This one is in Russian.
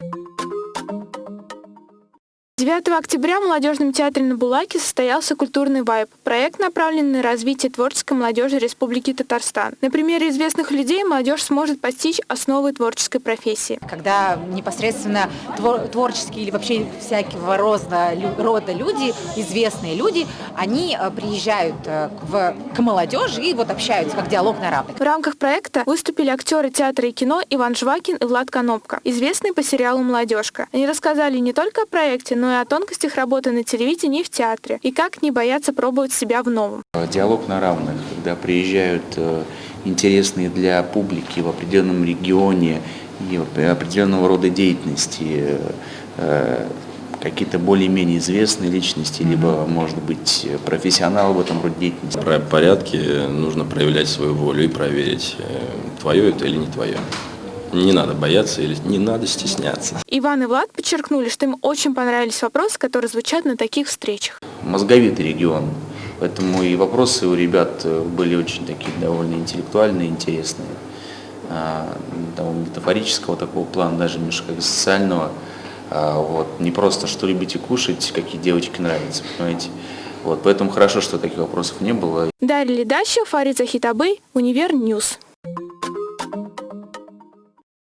you 9 октября в Молодежном театре на Булаке состоялся культурный вайб. Проект направлен на развитие творческой молодежи Республики Татарстан. На примере известных людей молодежь сможет постичь основы творческой профессии. Когда непосредственно твор творческие или вообще всякого рода, рода люди, известные люди, они э, приезжают э, в, к молодежи и вот общаются, как диалог на равных. В рамках проекта выступили актеры театра и кино Иван Жвакин и Влад Конопка, известные по сериалу «Молодежка». Они рассказали не только о проекте, но и о тонкостях работы на телевидении и в театре, и как не бояться пробовать себя в новом. Диалог на равных, когда приезжают э, интересные для публики в определенном регионе и определенного рода деятельности э, какие-то более-менее известные личности, либо, может быть, профессионалы в этом роде деятельности. В порядке нужно проявлять свою волю и проверить, э, твое это или не твое. Не надо бояться или не надо стесняться. Иван и Влад подчеркнули, что им очень понравились вопросы, которые звучат на таких встречах. Мозговитый регион, поэтому и вопросы у ребят э, были очень такие довольно интеллектуальные, интересные. А, того метафорического такого плана, даже немножко социального. А, вот. Не просто, что любите кушать, какие девочки нравятся, понимаете. Вот. Поэтому хорошо, что таких вопросов не было. Дарья Ледащев, Фарид Захитабы, Univer News.